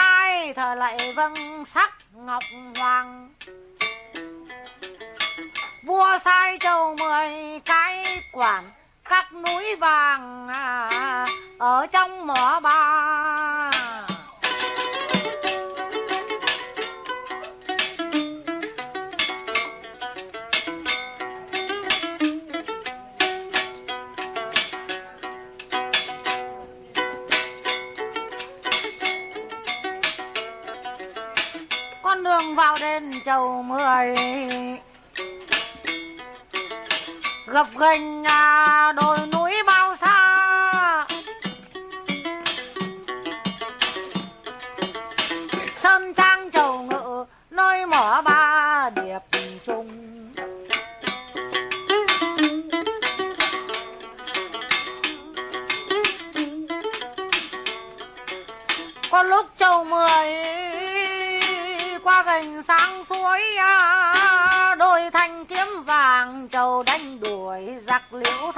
sai thờ lại vâng sắc ngọc hoàng. Vua sai châu mười cái quản các núi vàng à, ở trong mỏ bạc vào đến chầu mười. Gập ghềnh đôi đồi núi suối đôi thanh kiếm vàng trầu đánh đuổi giặc liễu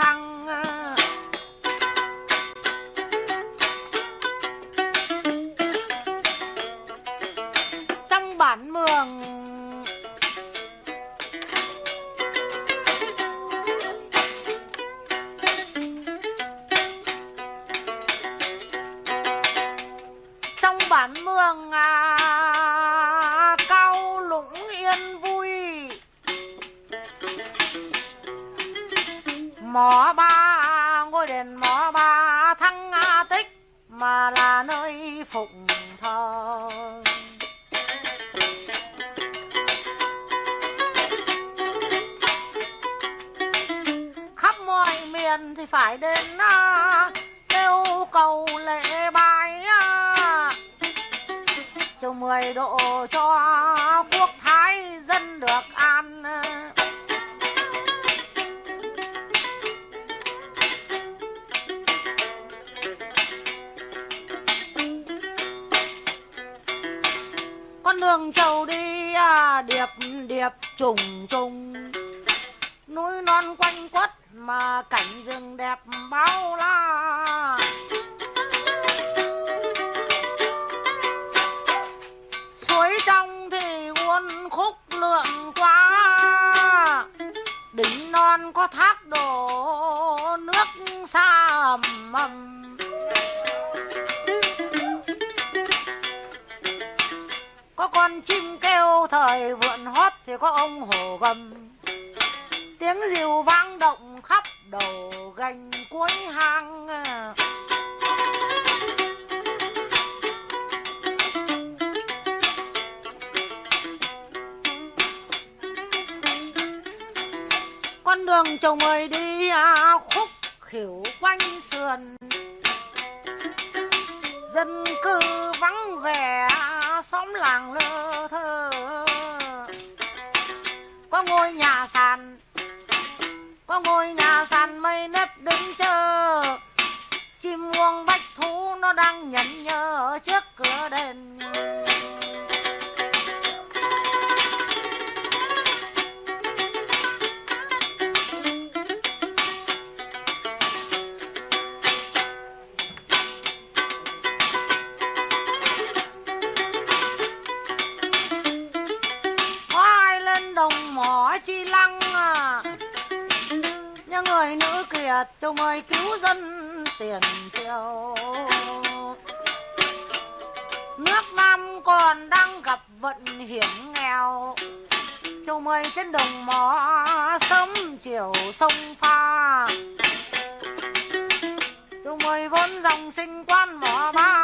mỏ ba ngôi đền mỏ ba thăng a tích mà là nơi phụng thờ. Khắp mọi miền thì phải đến à, kêu cầu lễ bài chầu mười độ cho quốc thái dân được an. Nương đường đi à, điệp điệp trùng trùng. Núi non quanh quất mà cảnh rừng đẹp bao la. Có ông hổ gầm. Tiếng rìu vang động khắp đầu gành cuối hang. Con đường chồng ơi đi à, khúc khỉu quanh sườn. Dân cư vắng vẻ xóm làng lơ có ngôi nhà sàn. Có ngôi nhà sàn mây nếp đứng chờ. Chim muông bách thú nó đang nhẫn nhơ ở trước cửa đền. Kiệt mời cứu dân tiền triều. Nước nam còn đang gặp vận hiểm nghèo. Châu mời trên đồng mỏ, sớm chiều sông pha. Châu mời vốn dòng sinh quan mỏ ba.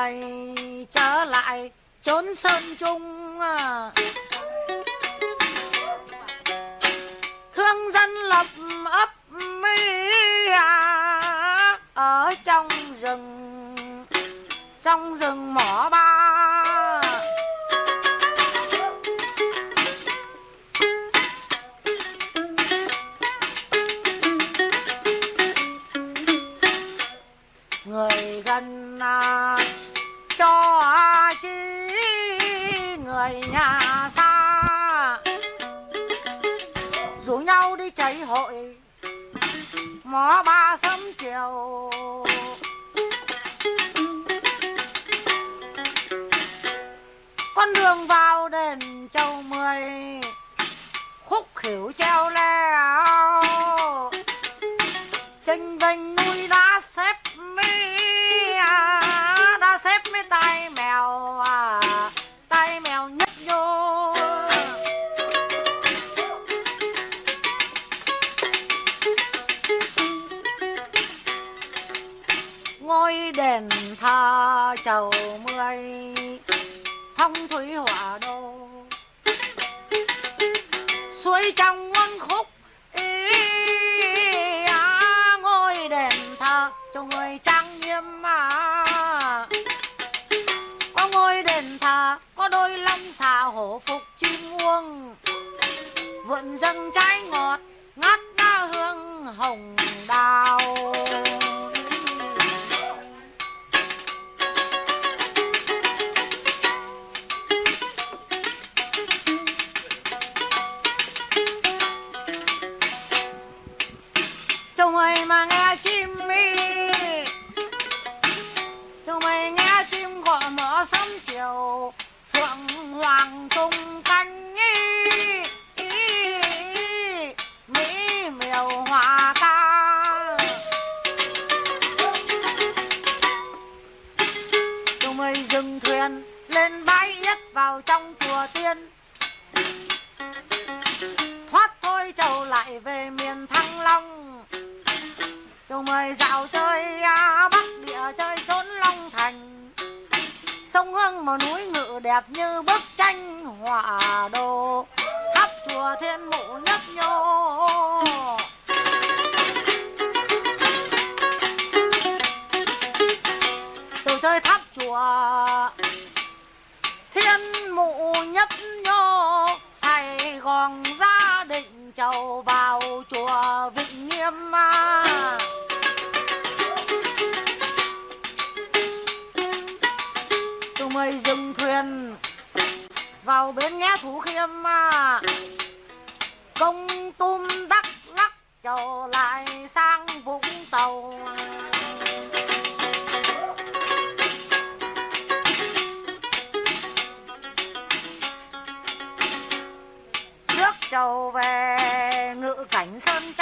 Chầu trở lại trốn sơn trung à. thương dân lập ấp mi à, ở trong rừng trong rừng mỏ ba. Người gần à, cho chi người nhà xa. Rủ nhau đi cháy hội mó ba sớm chiều. Con đường vào đền châu mười, khúc khỉu treo lên ngôi đền thờ chầu mười phong thủy hỏa đô. Suối trong quân khúc ý á, ngôi đền thờ cho người trang nghiêm mà. Có ngôi đền thờ có đôi long xà hổ phục chim muông. Vượn dâng trái ngọt ngát đa hương hồng chiều Phượng hoàng tung cánh ý, ý, Mỹ miều hòa ca Chúng ơi dừng thuyền lên bãi nhất vào trong chùa tiên. Thoát thôi chầu lại về miền Thăng Long. Chúng mời dạo chơi Bắc địa chơi trốn Long Thành phương một núi ngự đẹp như bức tranh họa đồ. Tháp chùa thiên mụ nhấp nhô. Chầu chơi tháp chùa thiên mụ nhấp nhô. Sài Gòn gia định chầu vào chùa Vịnh Nghiêm à. Người dừng thuyền vào bến nghe thủ khiêm. Công tum đắc lắc trở lại sang Vũng Tàu trước trầu về, ngự cảnh sơn